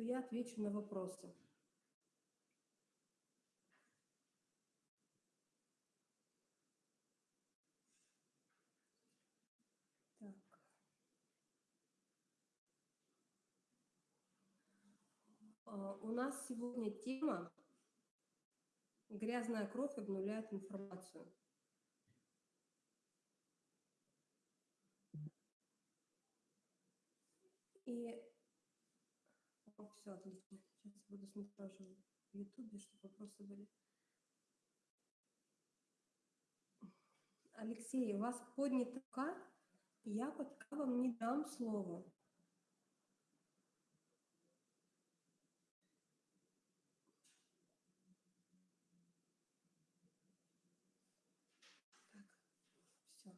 то я отвечу на вопросы. Так. А, у нас сегодня тема «Грязная кровь обнуляет информацию». И все. Сейчас буду смотреть в Ютубе, чтобы вопросы были. Алексей, у вас поднята рука, я пока вам не дам слово. Так, все.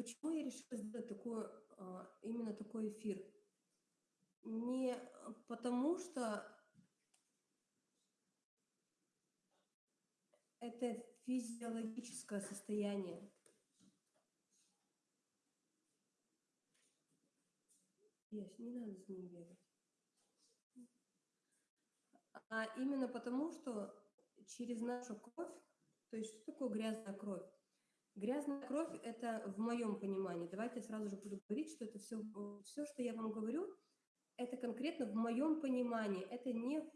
Почему я решила сделать такой, а, именно такой эфир? Не потому, что это физиологическое состояние. Есть, не надо с ним бегать. А именно потому, что через нашу кровь, то есть что такое грязная кровь? Грязная кровь – это в моем понимании. Давайте сразу же буду говорить, что это все, все, что я вам говорю, это конкретно в моем понимании. Это не в,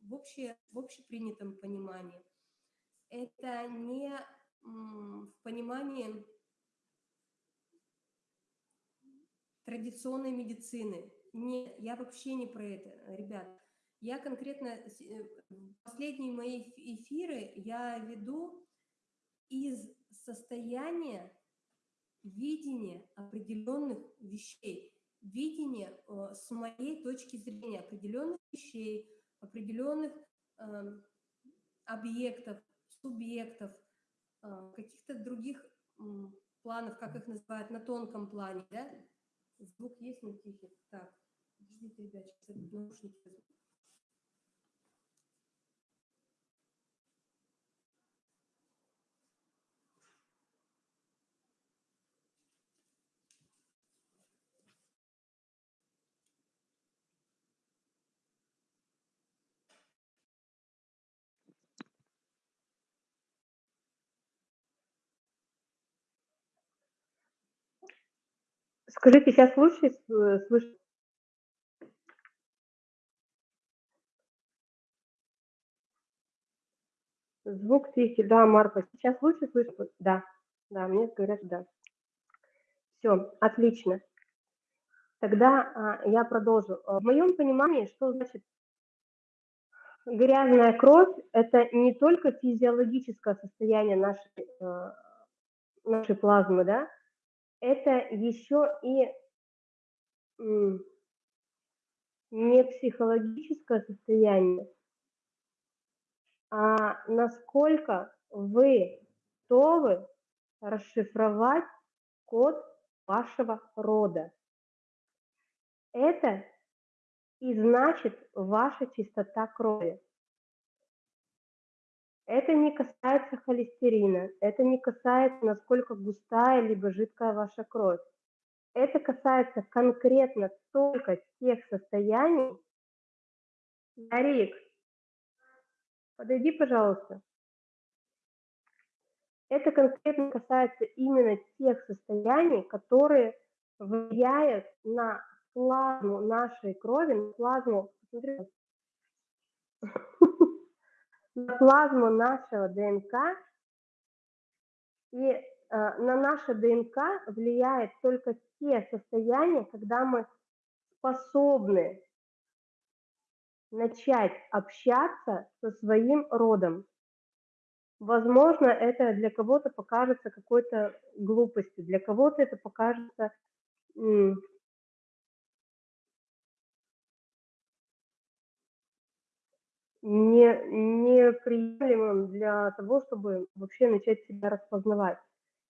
в, обще, в общепринятом понимании. Это не в понимании традиционной медицины. Не, я вообще не про это, ребят. Я конкретно, э, последние мои эфиры я веду из состояния видения определенных вещей, видения э, с моей точки зрения определенных вещей, определенных э, объектов, субъектов, э, каких-то других э, планов, как их называют, на тонком плане, да? Звук есть на тихий? Так, подождите, ребят, сейчас наушники Скажите, сейчас лучше э, слышно? Звук тихий, да, Марфа. Сейчас лучше слышно? Да, да, мне говорят, да. Все, отлично. Тогда а, я продолжу. В моем понимании, что значит грязная кровь, это не только физиологическое состояние нашей, э, нашей плазмы, да, это еще и не психологическое состояние, а насколько вы готовы расшифровать код вашего рода. Это и значит ваша чистота крови. Это не касается холестерина, это не касается, насколько густая либо жидкая ваша кровь. Это касается конкретно только тех состояний. Дарик, подойди, пожалуйста. Это конкретно касается именно тех состояний, которые влияют на плазму нашей крови, на плазму, посмотри, на плазму нашего ДНК, и э, на наше ДНК влияет только те состояния, когда мы способны начать общаться со своим родом. Возможно, это для кого-то покажется какой-то глупостью, для кого-то это покажется не, неприемлемым для того, чтобы вообще начать себя распознавать.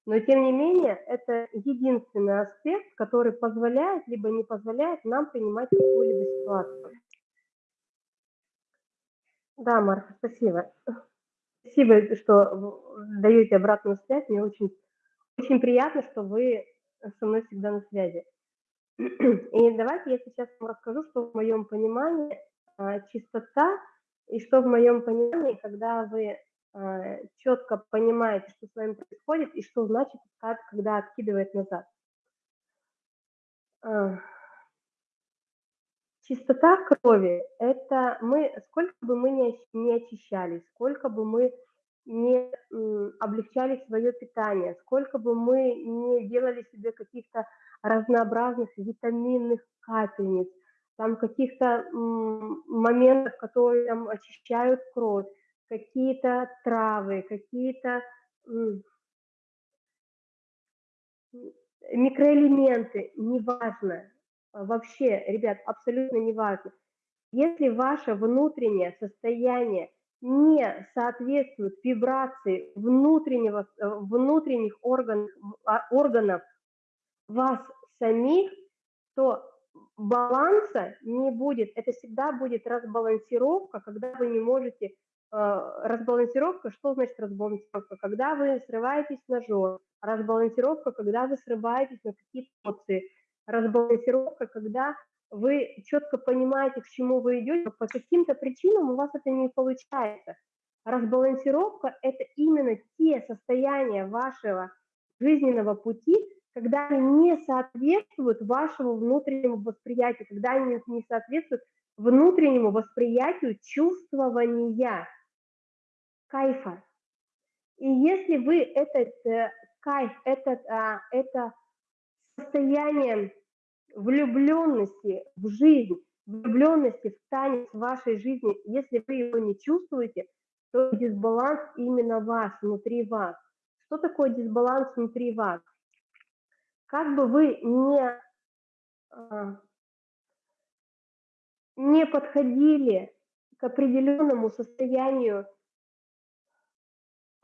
Но тем не менее, это единственный аспект, который позволяет, либо не позволяет нам принимать какую-либо ситуацию. Да, Марка, спасибо. Спасибо, что даете обратную связь. Мне очень, очень приятно, что вы со мной всегда на связи. И давайте я сейчас вам расскажу, что в моем понимании а, чистота, и что в моем понимании, когда вы а, четко понимаете, что с вами происходит, и что значит, когда откидывает назад. А, чистота крови – это мы, сколько бы мы не очищались, сколько бы мы не облегчали свое питание, сколько бы мы не делали себе каких-то разнообразных витаминных капельниц, там каких-то моментов, которые там очищают кровь, какие-то травы, какие-то микроэлементы, неважно, вообще, ребят, абсолютно неважно. Если ваше внутреннее состояние не соответствует вибрации внутреннего, э, внутренних органов, а, органов вас самих, то баланса не будет. Это всегда будет разбалансировка, когда вы не можете... Э, разбалансировка, что значит разбалансировка? Когда вы срываетесь на жор, разбалансировка, когда вы срываетесь на какие-то эмоции, разбалансировка, когда вы четко понимаете, к чему вы идете, по каким-то причинам у вас это не получается. Разбалансировка – это именно те состояния вашего жизненного пути, когда они не соответствуют вашему внутреннему восприятию, когда они не соответствуют внутреннему восприятию чувствования кайфа. И если вы этот э, кайф, этот, а, это состояние влюбленности в жизнь, влюбленности в танец вашей жизни, если вы его не чувствуете, то дисбаланс именно вас, внутри вас. Что такое дисбаланс внутри вас? Как бы вы не, а, не подходили к определенному состоянию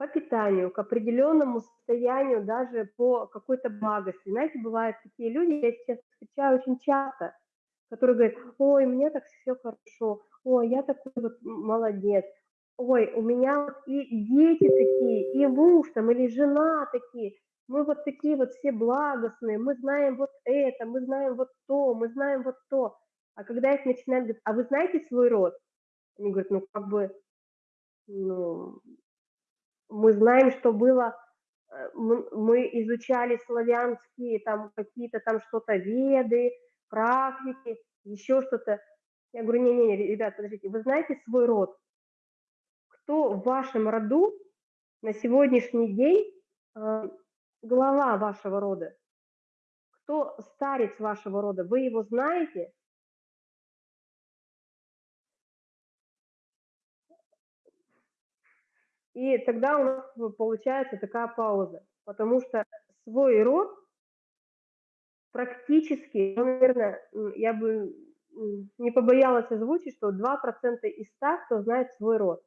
по питанию, к определенному состоянию, даже по какой-то благости. Знаете, бывают такие люди, я сейчас встречаю очень часто, которые говорят, ой, мне так все хорошо, ой, я такой вот молодец, ой, у меня вот и дети такие, и муж там, или жена такие, мы вот такие вот все благостные, мы знаем вот это, мы знаем вот то, мы знаем вот то. А когда их начинают говорить, а вы знаете свой род? Они говорят, ну как бы, ну, мы знаем, что было, э, мы изучали славянские, там какие-то там что-то веды, практики, еще что-то. Я говорю, не-не-не, ребят, подождите, вы знаете свой род? Кто в вашем роду на сегодняшний день э, глава вашего рода? Кто старец вашего рода? Вы его знаете? И тогда у нас получается такая пауза, потому что свой род практически, ну, наверное, я бы не побоялась озвучить, что 2% из 100, кто знает свой род.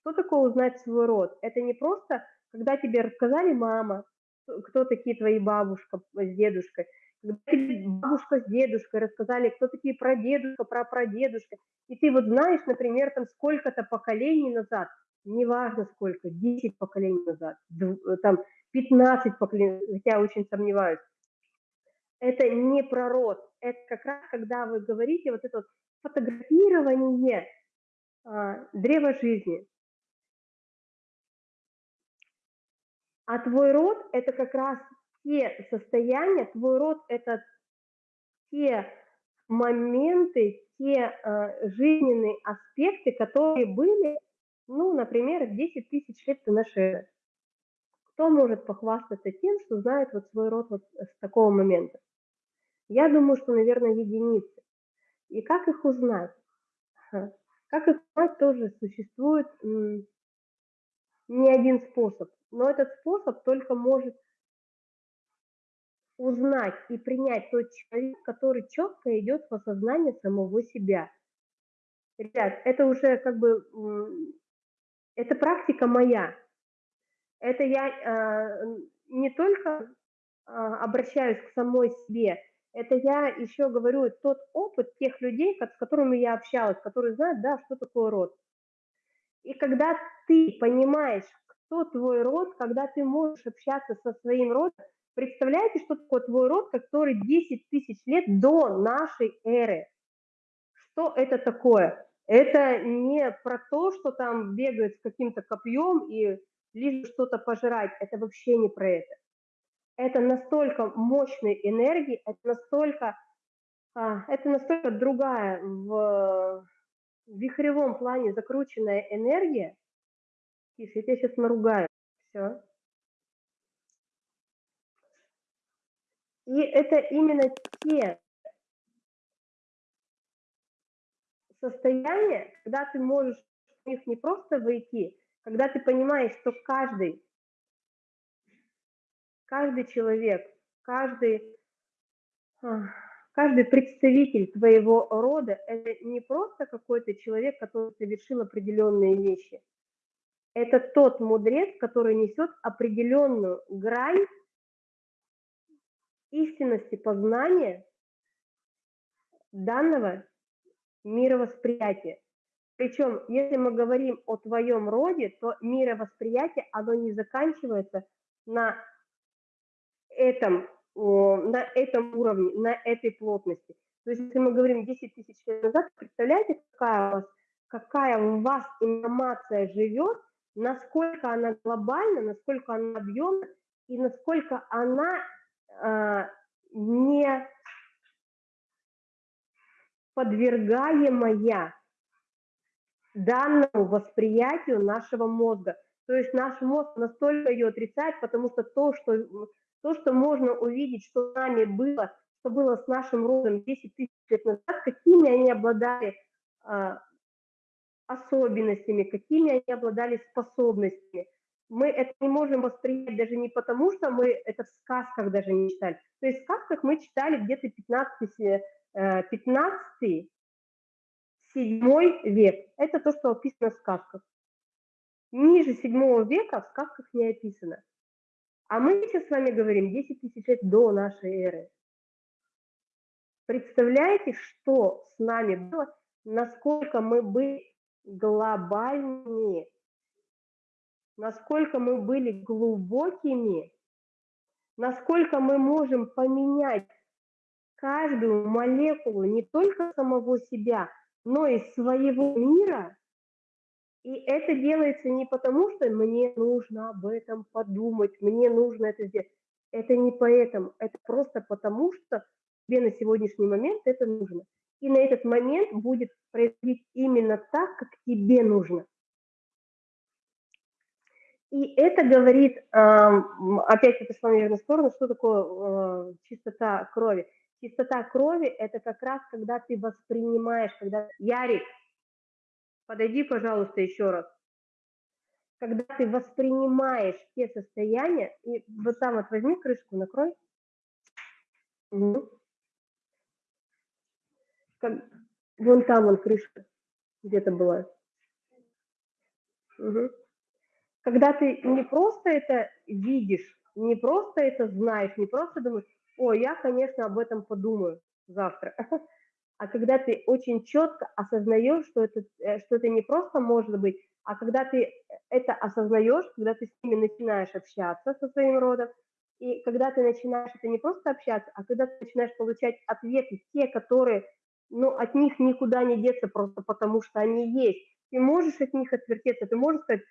Что такое узнать свой род? Это не просто, когда тебе рассказали мама, кто такие твои бабушка с дедушкой, когда бабушка с дедушкой рассказали, кто такие прадедушка, прапрадедушка, и ты вот знаешь, например, там сколько-то поколений назад – неважно сколько, 10 поколений назад, э, там 15 поколений, хотя очень сомневаюсь, это не про род, это как раз когда вы говорите вот это вот фотографирование а, древа жизни. А твой род – это как раз те состояния, твой род – это те моменты, те а, жизненные аспекты, которые были ну, например, 10 тысяч лет ты наши. Кто может похвастаться тем, что знает вот свой род вот с такого момента? Я думаю, что, наверное, единицы. И как их узнать? Как их узнать, тоже существует не один способ. Но этот способ только может узнать и принять тот человек, который четко идет в осознание самого себя. Ребят, это уже как бы это практика моя. Это я э, не только э, обращаюсь к самой себе, это я еще говорю тот опыт тех людей, с которыми я общалась, которые знают, да, что такое род. И когда ты понимаешь, кто твой род, когда ты можешь общаться со своим родом, представляете, что такое твой род, который 10 тысяч лет до нашей эры? Что это такое? Это не про то, что там бегают с каким-то копьем и лишь что-то пожирать. Это вообще не про это. Это настолько мощной энергии, это настолько, а, это настолько другая в вихревом плане закрученная энергия. Тише, я тебя сейчас наругаю. Все. И это именно те состояние, когда ты можешь в них не просто войти, когда ты понимаешь, что каждый, каждый человек, каждый, а, каждый представитель твоего рода – это не просто какой-то человек, который совершил определенные вещи. Это тот мудрец, который несет определенную грань истинности познания данного мировосприятие. Причем, если мы говорим о твоем роде, то мировосприятие, оно не заканчивается на этом, на этом уровне, на этой плотности. То есть, если мы говорим 10 тысяч лет назад, представляете, какая у вас, какая у вас информация живет, насколько она глобальна, насколько она объемна и насколько она э, не подвергаемая данному восприятию нашего мозга. То есть наш мозг настолько ее отрицает, потому что то, что, то, что можно увидеть, что с нами было, что было с нашим родом 10 тысяч лет назад, какими они обладали а, особенностями, какими они обладали способностями. Мы это не можем воспринять даже не потому, что мы это в сказках даже не читали. То есть в сказках мы читали где-то 15 15 7 век. Это то, что описано в сказках. Ниже 7 века в сказках не описано. А мы сейчас с вами говорим 10 тысяч лет до нашей эры. Представляете, что с нами было, насколько мы были глобальнее, насколько мы были глубокими, насколько мы можем поменять каждую молекулу не только самого себя, но и своего мира. И это делается не потому, что мне нужно об этом подумать, мне нужно это сделать. Это не поэтому, это просто потому, что тебе на сегодняшний момент это нужно. И на этот момент будет происходить именно так, тебе нужно. И это говорит, опять это шло, наверное, в сторону, что такое э, чистота крови. Чистота крови – это как раз, когда ты воспринимаешь, когда… Ярик, подойди, пожалуйста, еще раз. Когда ты воспринимаешь те состояния, и вот там вот возьми крышку, накрой. Угу. Вон там вон крышка где-то была. Угу. Когда ты не просто это видишь, не просто это знаешь, не просто думаешь, о, я, конечно, об этом подумаю завтра. А когда ты очень четко осознаешь, что это, э, что это не просто может быть, а когда ты это осознаешь, когда ты с ними начинаешь общаться со своим родом, и когда ты начинаешь это не просто общаться, а когда ты начинаешь получать ответы, те, которые, ну, от них никуда не деться просто потому, что они есть. Ты можешь от них отвертеться, ты можешь сказать,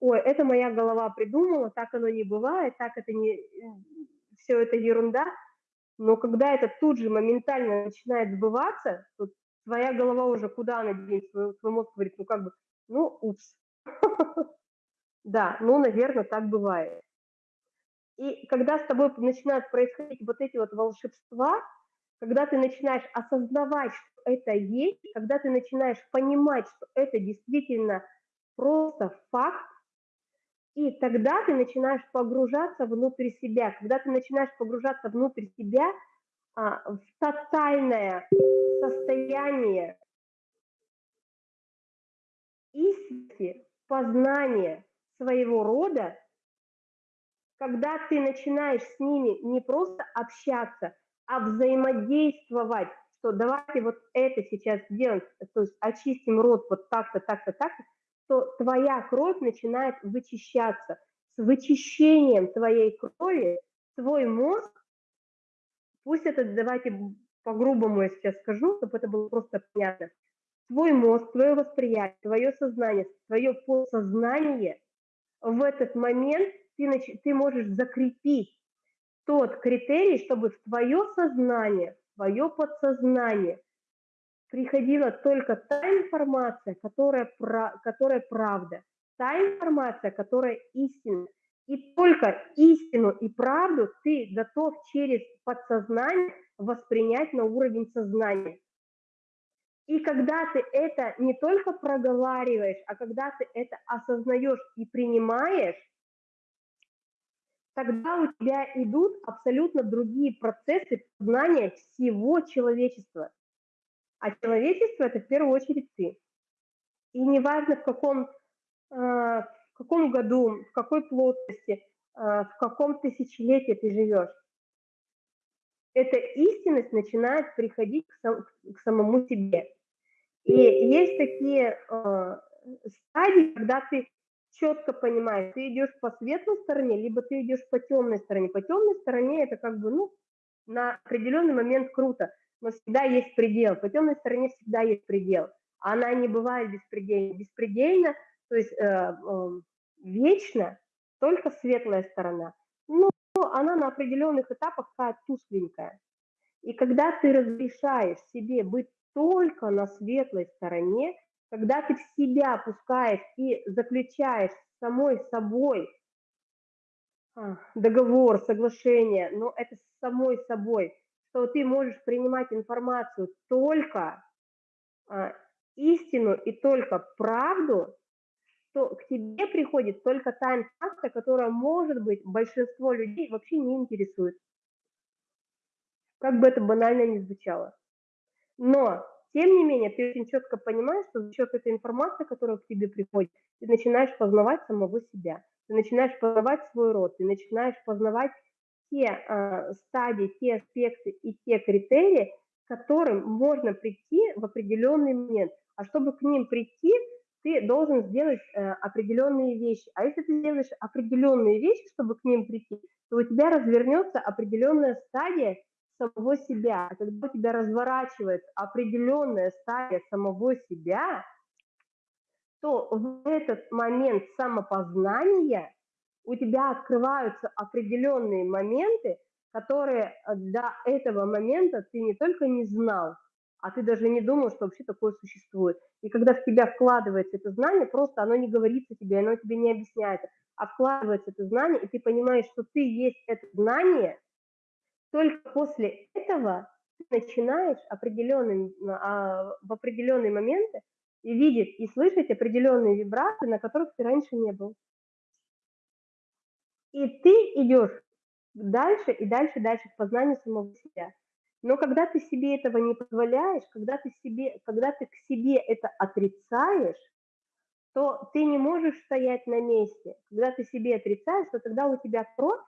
ой, это моя голова придумала, так оно не бывает, так это не, все это ерунда, но когда это тут же моментально начинает сбываться, то твоя голова уже куда она денется, твой, твой мозг говорит, ну как бы, ну, упс. Да, ну, наверное, так бывает. И когда с тобой начинают происходить вот эти вот волшебства, когда ты начинаешь осознавать, что это есть, когда ты начинаешь понимать, что это действительно просто факт, и тогда ты начинаешь погружаться внутрь себя. Когда ты начинаешь погружаться внутрь себя а, в тотальное состояние истины, познания своего рода, когда ты начинаешь с ними не просто общаться, а взаимодействовать, что давайте вот это сейчас сделаем, то есть очистим рот вот так-то, так-то, так-то, что твоя кровь начинает вычищаться. С вычищением твоей крови твой мозг, пусть это, давайте по-грубому я сейчас скажу, чтобы это было просто понятно, твой мозг, твое восприятие, твое сознание, твое подсознание в этот момент ты, ты можешь закрепить тот критерий, чтобы в твое сознание, в твое подсознание приходила только та информация, которая, которая правда, та информация, которая истинна. И только истину и правду ты готов через подсознание воспринять на уровень сознания. И когда ты это не только проговариваешь, а когда ты это осознаешь и принимаешь, тогда у тебя идут абсолютно другие процессы знания всего человечества. А человечество – это в первую очередь ты. И неважно, в каком, э, в каком году, в какой плотности, э, в каком тысячелетии ты живешь, эта истинность начинает приходить к, сам, к самому себе. И есть такие э, стадии, когда ты четко понимаешь, ты идешь по светлой стороне, либо ты идешь по темной стороне. По темной стороне это как бы, ну, на определенный момент круто но всегда есть предел. По темной стороне всегда есть предел. Она не бывает беспредельна. Беспредельно, то есть э, э, вечно только светлая сторона. Но она на определенных этапах такая тусленькая. И когда ты разрешаешь себе быть только на светлой стороне, когда ты в себя пускаешь и заключаешь с самой собой а, договор, соглашение, но это с самой собой, что ты можешь принимать информацию только а, истину и только правду, то к тебе приходит только та информация, которая, может быть, большинство людей вообще не интересует. Как бы это банально ни звучало. Но, тем не менее, ты очень четко понимаешь, что за счет этой информации, которая к тебе приходит, ты начинаешь познавать самого себя, ты начинаешь познавать свой род, ты начинаешь познавать те э, стадии, те аспекты и те критерии, к которым можно прийти в определенный момент. А чтобы к ним прийти, ты должен сделать э, определенные вещи. А если ты сделаешь определенные вещи, чтобы к ним прийти, то у тебя развернется определенная стадия самого себя. А когда у тебя разворачивается определенная стадия самого себя, то в этот момент самопознания у тебя открываются определенные моменты, которые э, до этого момента ты не только не знал, а ты даже не думал, что вообще такое существует. И когда в тебя вкладывается это знание, просто оно не говорится тебе, оно тебе не объясняется, а вкладывается это знание, и ты понимаешь, что ты есть это знание, только после этого ты начинаешь определенным, а, в определенные моменты видеть и слышать определенные вибрации, на которых ты раньше не был. И ты идешь дальше и дальше, дальше к познанию самого себя. Но когда ты себе этого не позволяешь, когда ты, себе, когда ты к себе это отрицаешь, то ты не можешь стоять на месте. Когда ты себе отрицаешь, то тогда у тебя кровь,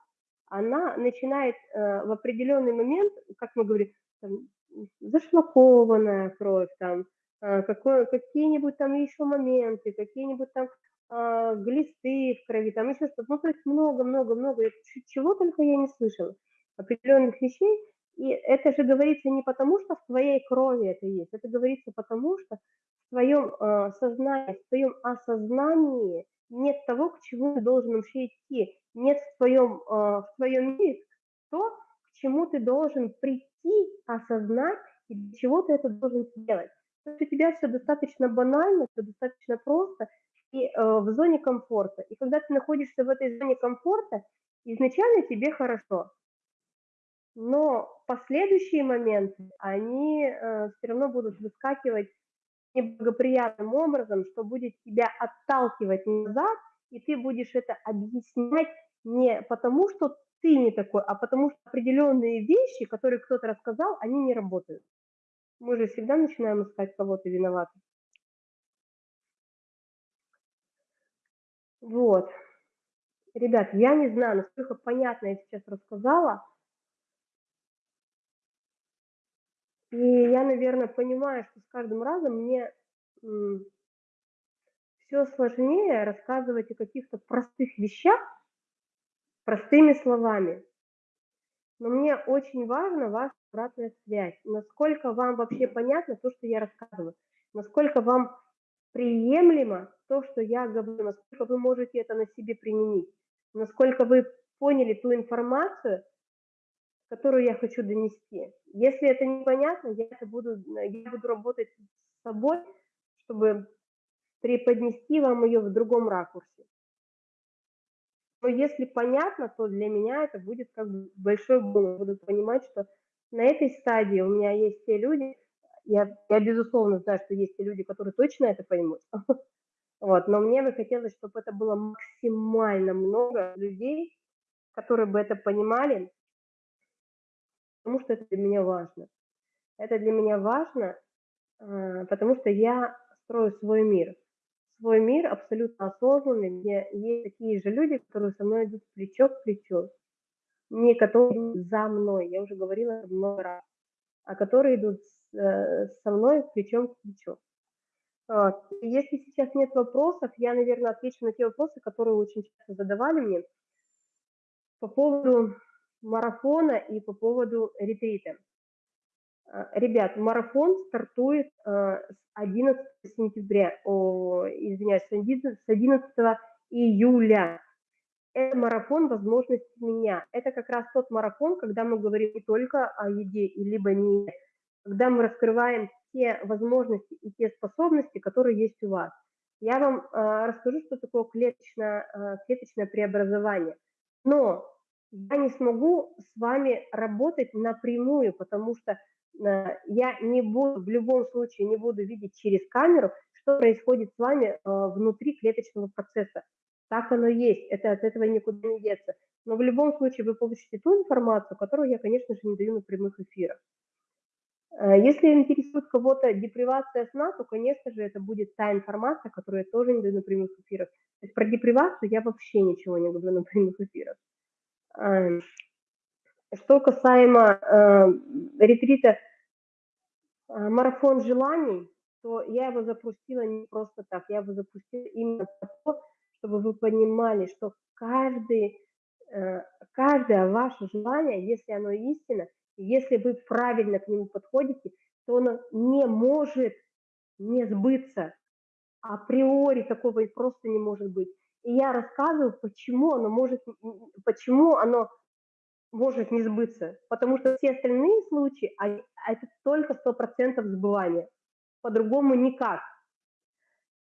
она начинает э, в определенный момент, как мы говорим, там, зашлакованная кровь, там, э, какие-нибудь там еще моменты, какие-нибудь там а, глисты в крови, там еще что-то. Ну, то есть много-много-много, чего только я не слышала, определенных вещей. И это же говорится не потому, что в твоей крови это есть, это говорится потому, что в твоем э, сознании, в твоем осознании нет того, к чему ты должен вообще идти, нет в твоем, э, в твоем мире то, к чему ты должен прийти, осознать, и для чего ты это должен сделать. То есть у тебя все достаточно банально, все достаточно просто, и э, в зоне комфорта. И когда ты находишься в этой зоне комфорта, изначально тебе хорошо. Но последующие моменты, они э, все равно будут выскакивать неблагоприятным образом, что будет тебя отталкивать назад, и ты будешь это объяснять не потому, что ты не такой, а потому что определенные вещи, которые кто-то рассказал, они не работают. Мы же всегда начинаем искать кого-то виноватым. Вот. Ребят, я не знаю, насколько понятно я сейчас рассказала. И я, наверное, понимаю, что с каждым разом мне все сложнее рассказывать о каких-то простых вещах простыми словами. Но мне очень важна ваша обратная связь. Насколько вам вообще понятно то, что я рассказываю? Насколько вам приемлемо то, что я говорю? Насколько вы можете это на себе применить? Насколько вы поняли ту информацию, которую я хочу донести? Если это непонятно, я, это буду, я буду работать с собой, чтобы преподнести вам ее в другом ракурсе. Но если понятно, то для меня это будет как бы большой бонус. Буду понимать, что на этой стадии у меня есть те люди, я, я безусловно знаю, что есть те люди, которые точно это поймут. Вот, но мне бы хотелось, чтобы это было максимально много людей, которые бы это понимали, потому что это для меня важно. Это для меня важно, а, потому что я строю свой мир. Свой мир абсолютно осознанный, где есть такие же люди, которые со мной идут плечо к плечу, не которые идут за мной, я уже говорила много раз, а которые идут э, со мной плечом к плечу. Если сейчас нет вопросов, я, наверное, отвечу на те вопросы, которые очень часто задавали мне по поводу марафона и по поводу ретрита. А, ребят, марафон стартует а, с 11 сентября, о, извиняюсь, с 11 июля. Это марафон возможностей меня. Это как раз тот марафон, когда мы говорим не только о еде, либо не когда мы раскрываем те возможности и те способности, которые есть у вас. Я вам э, расскажу, что такое клеточное, э, клеточное преобразование. Но я не смогу с вами работать напрямую, потому что Э, я не буду, в любом случае не буду видеть через камеру, что происходит с вами э, внутри клеточного процесса. Так оно есть, это от этого никуда не деться. Но в любом случае вы получите ту информацию, которую я, конечно же, не даю на прямых эфирах. Э, если интересует кого-то депривация сна, то, конечно же, это будет та информация, которую я тоже не даю на прямых эфирах. То есть про депривацию я вообще ничего не говорю на прямых эфирах. Эм, что касаемо э, ретрита э, «Марафон желаний», то я его запустила не просто так, я его запустила именно того, чтобы вы понимали, что каждый, э, каждое ваше желание, если оно истинно, если вы правильно к нему подходите, то оно не может не сбыться. Априори такого и просто не может быть. И я рассказываю, почему оно может, почему оно может не сбыться, потому что все остальные случаи, они, а это только 100% сбывания, по-другому никак.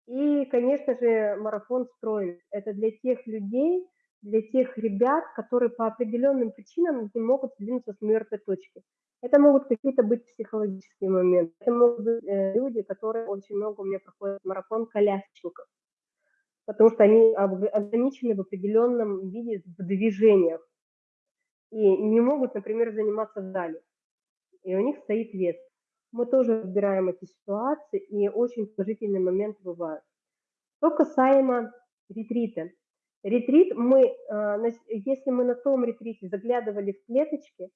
И, конечно же, марафон строен. Это для тех людей, для тех ребят, которые по определенным причинам не могут сдвинуться с мертвой точки. Это могут какие-то быть психологические моменты. Это могут быть э, люди, которые очень много у меня проходят марафон колясочников, потому что они ограничены в определенном виде в движениях и не могут, например, заниматься в зале, и у них стоит вес. Мы тоже разбираем эти ситуации, и очень положительные моменты бывают. Что касаемо ретрита. Ретрит мы, а, если мы на том ретрите заглядывали в клеточки,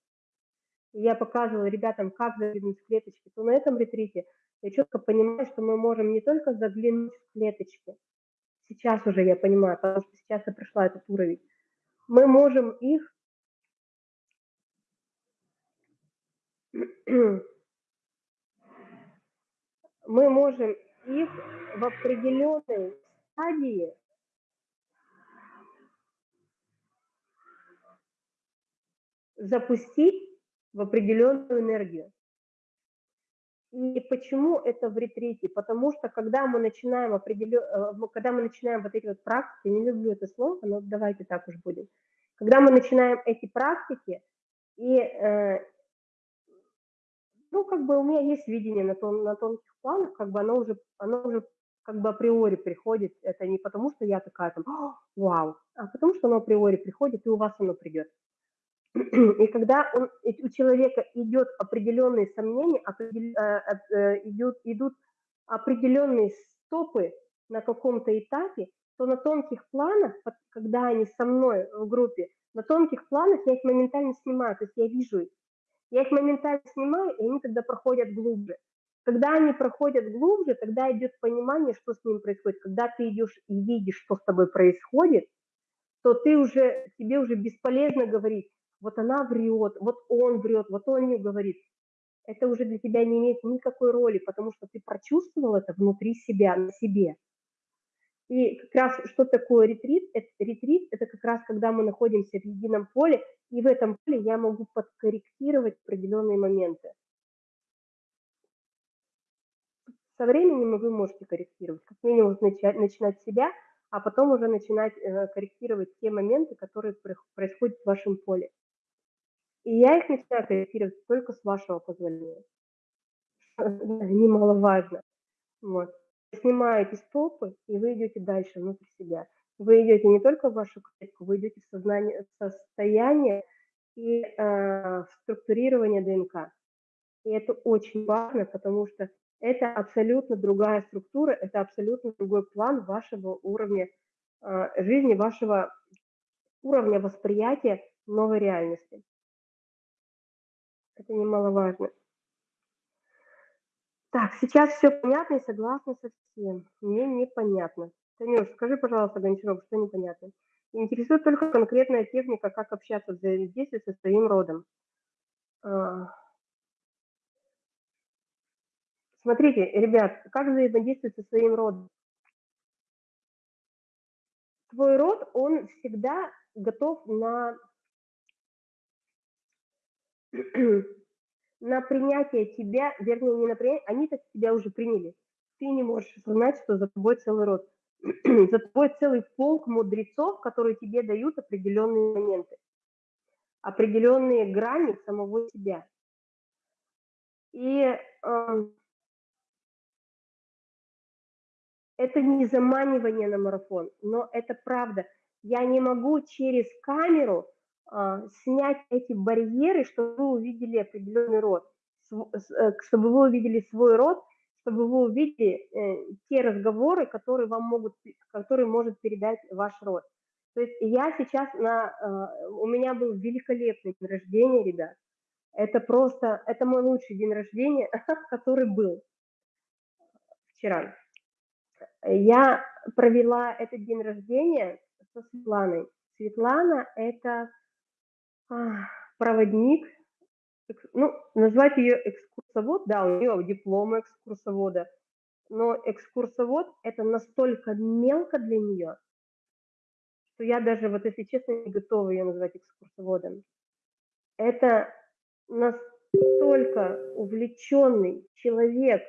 я показывала ребятам, как заглянуть в клеточки, то на этом ретрите я четко понимаю, что мы можем не только заглянуть в клеточки, сейчас уже я понимаю, потому что сейчас я прошла этот уровень, мы можем их мы можем их в определенной стадии запустить в определенную энергию. И почему это в ретрите? Потому что когда мы начинаем определен... Э, когда мы начинаем вот эти вот практики, не люблю это слово, но давайте так уж будем. Когда мы начинаем эти практики, и э, ну, как бы у меня есть видение на, тон, на тонких планах, как бы оно уже, оно уже как бы априори приходит, это не потому, что я такая там, вау, а потому что оно априори приходит, и у вас оно придет. И когда он, у человека идет определенные сомнения, э, э, идут, идут определенные стопы на каком-то этапе, то на тонких планах, когда они со мной в группе, на тонких планах я их моментально снимаю, то есть я вижу их. Я их моментально снимаю, и они тогда проходят глубже. когда они проходят глубже, тогда идет понимание, что с ним происходит. Когда ты идешь и видишь, что с тобой происходит, то ты уже, тебе уже бесполезно говорить, вот она врет, вот он врет, вот он не говорит. Это уже для тебя не имеет никакой роли, потому что ты прочувствовал это внутри себя, на себе. И как раз что такое ретрит? Это, ретрит – это как раз когда мы находимся в едином поле, и в этом поле я могу подкорректировать определенные моменты. Со временем вы можете корректировать, как минимум начать, начинать себя, а потом уже начинать э, корректировать те моменты, которые происходят в вашем поле. И я их начинаю корректировать только с вашего позволения. Немаловажно. Вот снимаете стопы, и вы идете дальше, внутрь себя. Вы идете не только в вашу клетку, вы идете в, сознание, в состояние и э, в структурирование ДНК. И это очень важно, потому что это абсолютно другая структура, это абсолютно другой план вашего уровня э, жизни, вашего уровня восприятия новой реальности. Это немаловажно. Так, сейчас все понятно и согласна со всем. Мне непонятно. Танюш, скажи, пожалуйста, Гончаров, что непонятно? Интересует только конкретная техника, как общаться, взаимодействовать со своим родом. А. Смотрите, ребят, как взаимодействовать со своим родом? Твой род, он всегда готов на на принятие тебя, вернее, не на принятие, они так тебя уже приняли. Ты не можешь осознать, что за тобой целый род. за тобой целый полк мудрецов, которые тебе дают определенные моменты, определенные грани самого себя. И э, это не заманивание на марафон, но это правда. Я не могу через камеру снять эти барьеры, чтобы вы увидели определенный род, э, чтобы вы увидели свой род, чтобы вы увидели э, те разговоры, которые вам могут, которые может передать ваш род. То есть я сейчас на, э, у меня был великолепный день рождения, ребят. Это просто, это мой лучший день рождения, который был вчера. Я провела этот день рождения со Светланой. Светлана – это проводник, ну, назвать ее экскурсовод, да, у нее диплом экскурсовода, но экскурсовод – это настолько мелко для нее, что я даже, вот если честно, не готова ее назвать экскурсоводом. Это настолько увлеченный человек,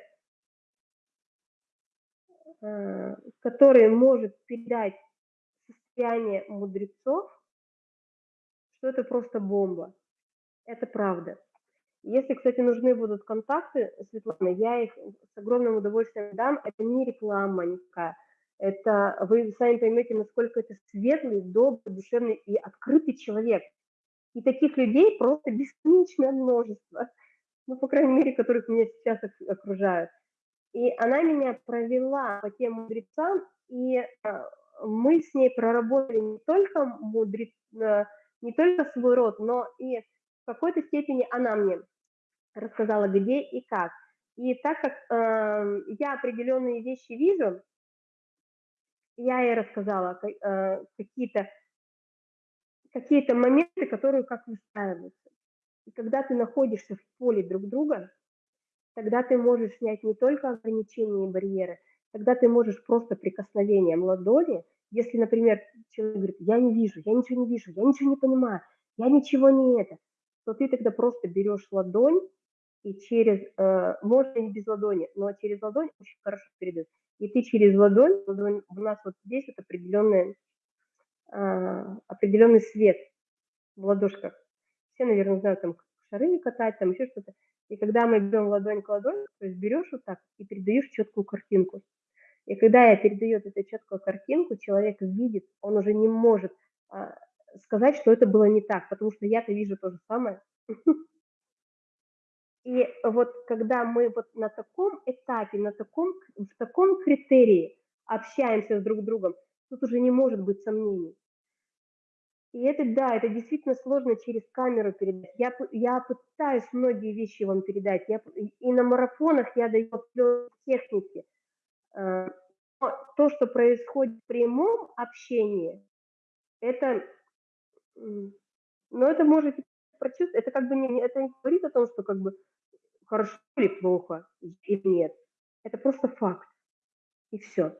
а, который может передать состояние мудрецов, что это просто бомба. Это правда. Если, кстати, нужны будут контакты Светланы, я их с огромным удовольствием дам. Это не реклама никакая. Это вы сами поймете, насколько это светлый, добрый, душевный и открытый человек. И таких людей просто бесконечное множество. Ну, по крайней мере, которых меня сейчас окружают. И она меня провела по тем мудрецам, и э, мы с ней проработали не только мудрец, э, не только свой род, но и в какой-то степени она мне рассказала, где и как. И так как э, я определенные вещи вижу, я ей рассказала э, какие-то какие-то моменты, которые как выстраиваются. И когда ты находишься в поле друг друга, тогда ты можешь снять не только ограничения и барьеры, тогда ты можешь просто прикосновением ладони если, например, человек говорит, я не вижу, я ничего не вижу, я ничего не понимаю, я ничего не это, то ты тогда просто берешь ладонь и через, э, можно не без ладони, но через ладонь очень хорошо передает. И ты через ладонь, ладонь у нас вот здесь вот определенный, э, определенный свет в ладошках. Все, наверное, знают, там шары катать, там еще что-то. И когда мы берем ладонь к ладони, то есть берешь вот так и передаешь четкую картинку. И когда я передаю эту четкую картинку, человек видит, он уже не может а, сказать, что это было не так, потому что я-то вижу то же самое. И вот когда мы вот на таком этапе, на таком, в таком критерии общаемся с друг другом, тут уже не может быть сомнений. И это, да, это действительно сложно через камеру передать. Я, я пытаюсь многие вещи вам передать. Я, и на марафонах я даю техники. Э, То, что происходит в прямом общении, это, ну, это можете прочувствовать, это как бы не, это не говорит о том, что как бы хорошо или плохо, или нет. Это просто факт. И все.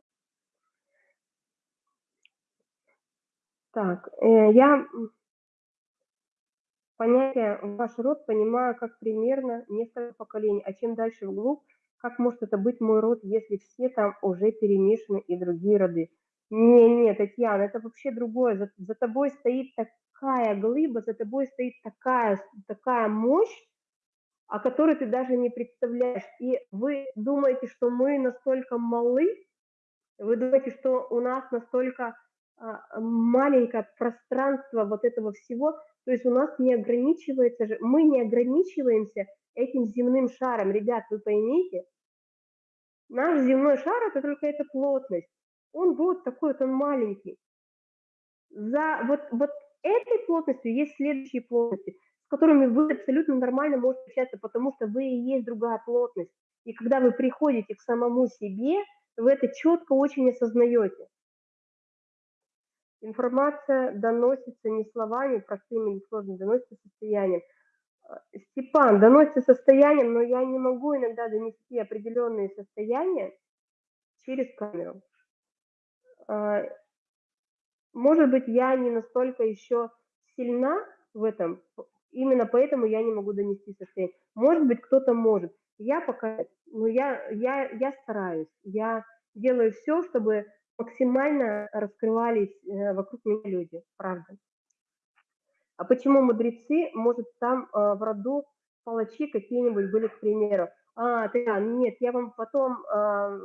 Так, э, я понятие ваш род понимаю как примерно несколько поколений, а чем дальше вглубь, как может это быть мой род, если все там уже перемешаны и другие роды? Не, не, Татьяна, это вообще другое. За, за тобой стоит такая глыба, за тобой стоит такая, такая мощь, о которой ты даже не представляешь. И вы думаете, что мы настолько малы, вы думаете, что у нас настолько а, маленькое пространство вот этого всего, то есть у нас не ограничивается мы не ограничиваемся этим земным шаром. Ребят, вы поймите, наш земной шар это только эта плотность. Он вот такой вот, он маленький. За вот, вот этой плотностью есть следующие плотности, с которыми вы абсолютно нормально можете общаться, потому что вы и есть другая плотность. И когда вы приходите к самому себе, вы это четко очень осознаете. Информация доносится не словами простыми или сложными, доносится состоянием. А, Степан, доносится состоянием, но я не могу иногда донести определенные состояния через камеру. А, Может быть, я не настолько еще сильна в этом, именно поэтому я не могу донести состояние. Может быть, кто-то может. Я пока, ну я, я, я стараюсь, я делаю все, чтобы максимально раскрывались э, вокруг меня люди, правда. А почему мудрецы, может, там э, в роду палачи какие-нибудь были, к примеру? А, да, нет, я вам потом э,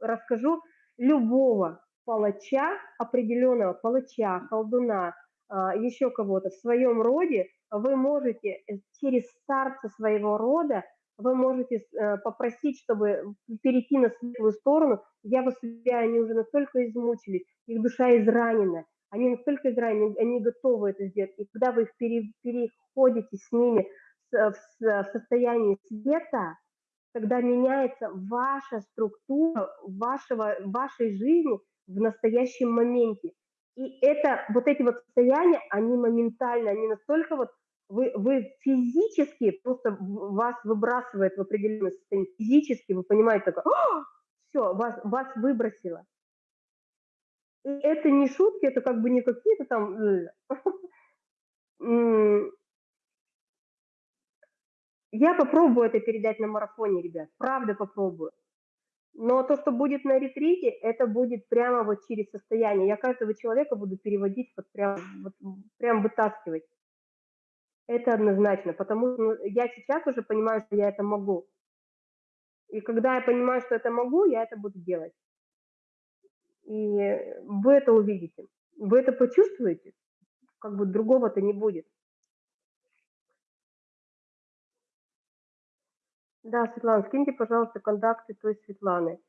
расскажу любого палача, определенного палача, колдуна, э, еще кого-то в своем роде, вы можете э, через старца своего рода вы можете э, попросить, чтобы перейти на светлую сторону. Я вас уверяю, они уже настолько измучились, их душа изранена, они настолько изранены, они готовы это сделать. И когда вы пере, переходите с ними в, в, в состояние света, тогда меняется ваша структура вашего, вашей жизни в настоящем моменте. И это, вот эти вот состояния, они моментально, они настолько вот вы, вы физически просто вас выбрасывает в определенное состояние. Физически вы понимаете, такое, все, вас, вас выбросило. И это не шутки, это как бы не какие-то там... Я попробую это передать на марафоне, ребят, правда попробую. Но то, что будет на ретрите, это будет прямо вот через состояние. Я каждого человека буду переводить, вот прям, вот, прям вытаскивать. Это однозначно, потому что ну, я сейчас уже понимаю, что я это могу. И когда я понимаю, что это могу, я это буду делать. И вы это увидите. Вы это почувствуете, как бы другого-то не будет. Да, Светлана, скиньте, пожалуйста, контакты той Светланы.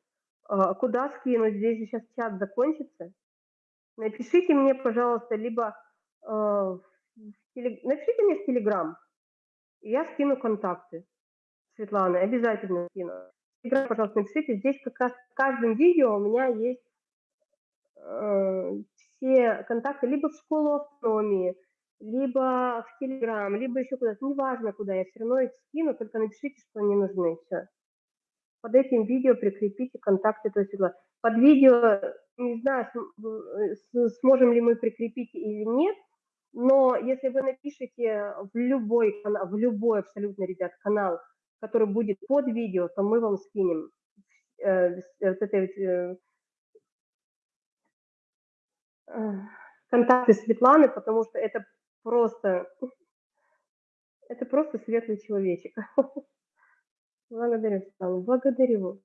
А, куда скинуть? Здесь же сейчас чат закончится. Напишите мне, пожалуйста, либо э, напишите мне в Телеграм, я скину контакты Светланы, обязательно скину. Телеграм, пожалуйста, напишите. Здесь как раз в каждом видео у меня есть э, все контакты либо в школу автономии, либо в Телеграм, либо еще куда-то. Неважно куда, я все равно их скину, только напишите, что они нужны. Все. Под этим видео прикрепите контакты той Светланы. Под видео, не знаю, сможем ли мы прикрепить или нет, но если вы напишите в любой в любой абсолютно, ребят, канал, который будет под видео, то мы вам скинем э, вот этой, э, э, контакты Светланы, потому что это просто, это просто светлый человечек. Благодарю, Светлана, благодарю.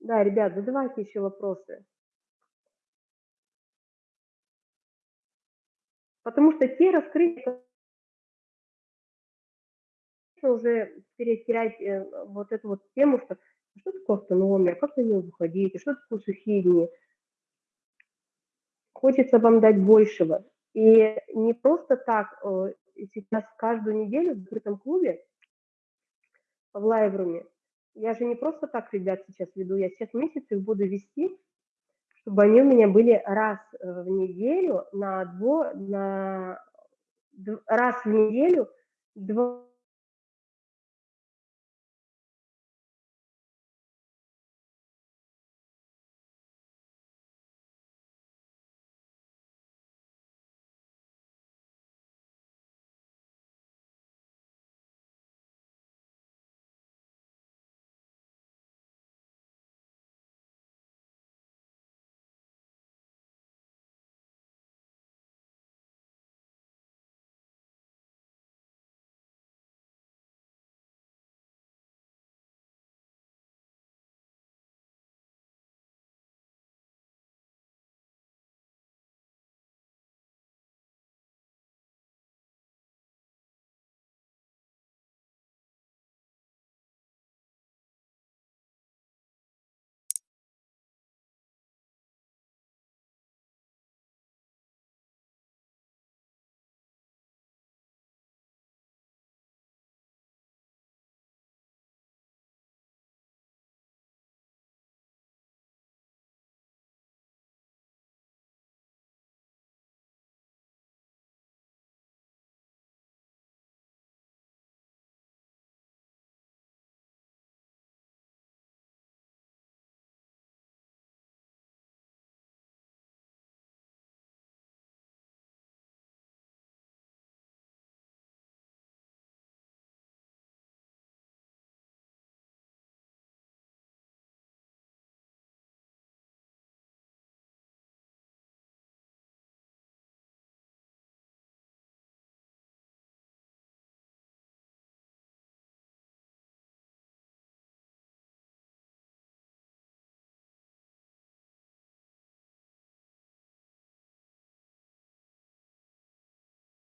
Да, ребят, задавайте еще вопросы. Потому что те раскрытия, уже терять э, вот эту вот тему, что что такое автономия, как на нее выходить, что такое сухие дни. Хочется вам дать большего. И не просто так э, сейчас каждую неделю в закрытом клубе в Лайвруме. Я же не просто так ребят сейчас веду, я сейчас месяц их буду вести чтобы они у меня были раз э, в неделю на, дво, на раз в неделю два